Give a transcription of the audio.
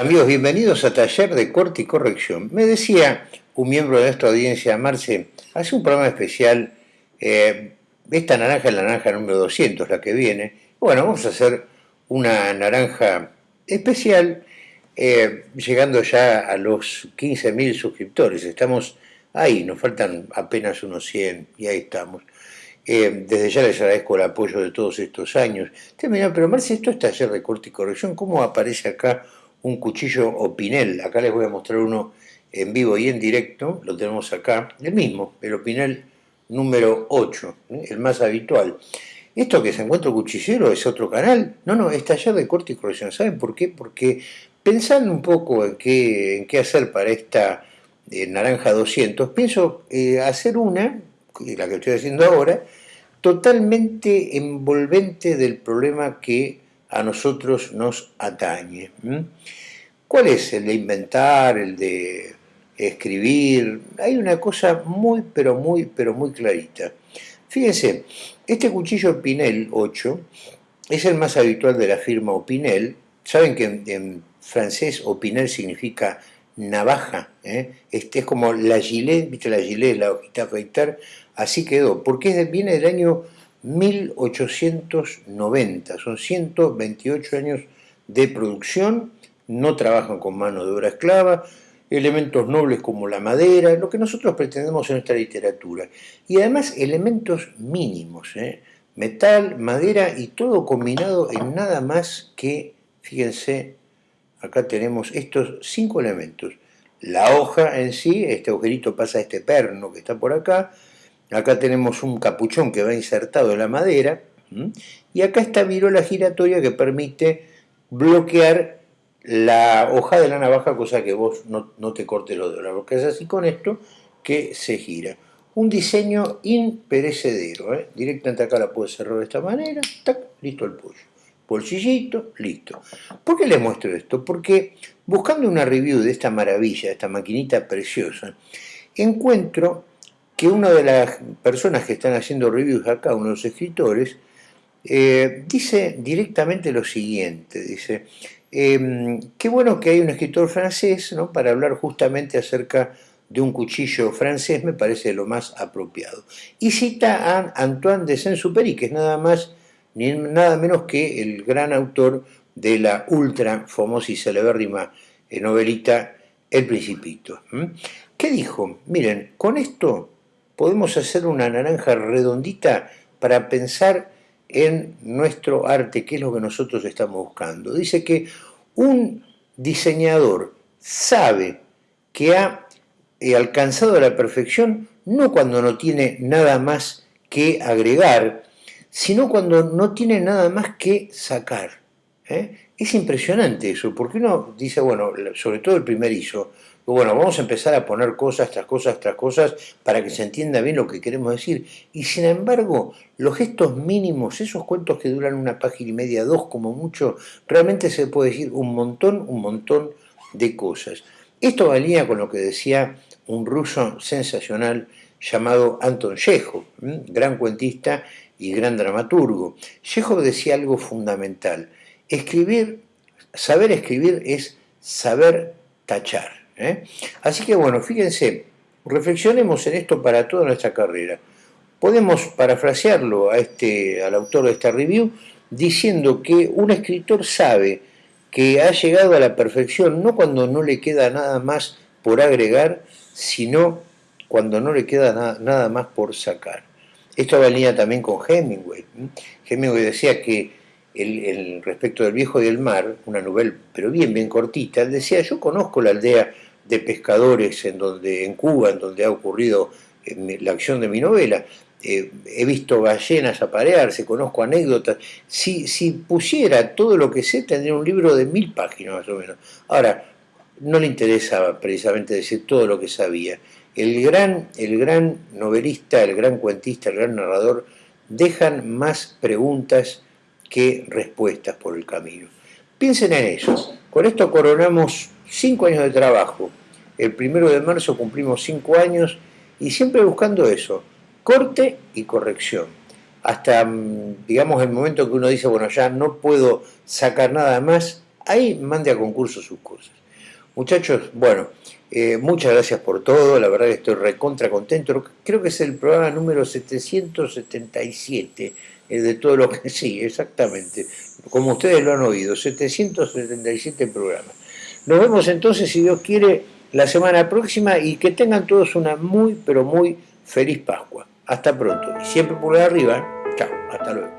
Amigos, bienvenidos a Taller de Corte y Corrección. Me decía un miembro de nuestra audiencia, Marce, hace un programa especial, eh, esta naranja es la naranja número 200, la que viene. Bueno, vamos a hacer una naranja especial, eh, llegando ya a los 15.000 suscriptores. Estamos ahí, nos faltan apenas unos 100 y ahí estamos. Eh, desde ya les agradezco el apoyo de todos estos años. pero Marce, esto es taller de corte y corrección, ¿cómo aparece acá un cuchillo Opinel. Acá les voy a mostrar uno en vivo y en directo, lo tenemos acá, el mismo, el Opinel número 8, ¿eh? el más habitual. Esto que se encuentra cuchillero es otro canal. No, no, es taller de corte y corrección. ¿Saben por qué? Porque pensando un poco en qué, hacer para esta eh, naranja 200, pienso eh, hacer una, la que estoy haciendo ahora, totalmente envolvente del problema que a nosotros nos atañe. ¿Cuál es el de inventar, el de escribir? Hay una cosa muy, pero muy, pero muy clarita. Fíjense, este cuchillo Pinel 8 es el más habitual de la firma Opinel. Saben que en, francés Opinel significa navaja, ¿eh? este es como la gilet, ¿viste la gilet, la hojita afeitar? Así quedó, porque viene del año 1890, son 128 años de producción, no trabajan con mano de obra esclava, elementos nobles como la madera, lo que nosotros pretendemos en nuestra literatura, y además elementos mínimos, ¿eh? metal, madera y todo combinado en nada más que, fíjense, acá tenemos estos cinco elementos, la hoja en sí, este agujerito pasa a este perno que está por acá, Acá tenemos un capuchón que va insertado en la madera, y acá está virola giratoria que permite bloquear la hoja de la navaja, cosa que vos no, te cortes los dedos. Que es así con esto, que se gira. Un diseño imperecedero. ¿eh? Directamente acá la puedo cerrar de esta manera, listo el pollo. Bolsillito, listo. ¿Por qué les muestro esto? Porque buscando una review de esta maravilla, de esta maquinita preciosa, encuentro que una de las personas que están haciendo reviews acá, uno de los escritores, eh, dice directamente lo siguiente, dice, em, qué bueno que hay un escritor francés ¿no? para hablar justamente acerca de un cuchillo francés, me parece lo más apropiado. Y cita a Antoine de Saint-Supéry, que es nada más ni nada menos que el gran autor de la ultra famosa y celebérrima eh, novelita El Principito. ¿Qué dijo? Miren, con esto podemos hacer una naranja redondita para pensar en nuestro arte, que es lo que nosotros estamos buscando. Dice que un diseñador sabe que ha eh, alcanzado la perfección no cuando no tiene nada más que agregar, sino cuando no tiene nada más que sacar. ¿eh? Es impresionante eso, porque uno dice, bueno, sobre todo el primerizo, bueno, vamos a empezar a poner cosas tras cosas tras cosas para que se entienda bien lo que queremos decir. Y sin embargo, los gestos mínimos, esos cuentos que duran una página y media, dos como mucho, realmente se puede decir un montón, un montón de cosas. Esto valía con lo que decía un ruso sensacional llamado Anton Chekhov, gran cuentista y gran dramaturgo. Chekhov decía algo fundamental. Escribir, saber escribir es saber tachar. ¿Eh? Así que bueno, fíjense, reflexionemos en esto para toda nuestra carrera. Podemos parafrasearlo a este, al autor de esta review diciendo que un escritor sabe que ha llegado a la perfección no cuando no le queda nada más por agregar, sino cuando no le queda nada más por sacar. Esto venía también con Hemingway. Hemingway decía que el, respecto del viejo y el mar, una novela, pero bien, bien cortita, decía, yo conozco la aldea de pescadores en, donde, en Cuba, en donde ha ocurrido la acción de mi novela. Eh, he visto ballenas aparearse, conozco anécdotas. Si, si pusiera todo lo que sé, tendría un libro de mil páginas más o menos. Ahora, no le interesaba precisamente decir todo lo que sabía. El gran, el gran novelista, el gran cuentista, el gran narrador, dejan más preguntas que respuestas por el camino. Piensen en eso. Con esto coronamos cinco años de trabajo. El primero de marzo cumplimos cinco años y siempre buscando eso, corte y corrección. Hasta, mm, digamos, el momento que uno dice, bueno, ya no puedo sacar nada más, ahí mande a concurso sus cosas. Muchachos, bueno, eh, muchas gracias por todo, la verdad que estoy recontra contento. Creo que es el programa número 777 eh, de todo lo que sí, exactamente. Como ustedes lo han oído, 777 programas. Nos vemos entonces, si Dios quiere, la semana próxima y que tengan todos una muy, pero muy feliz Pascua. Hasta pronto. Y siempre por arriba. Chao. Hasta luego.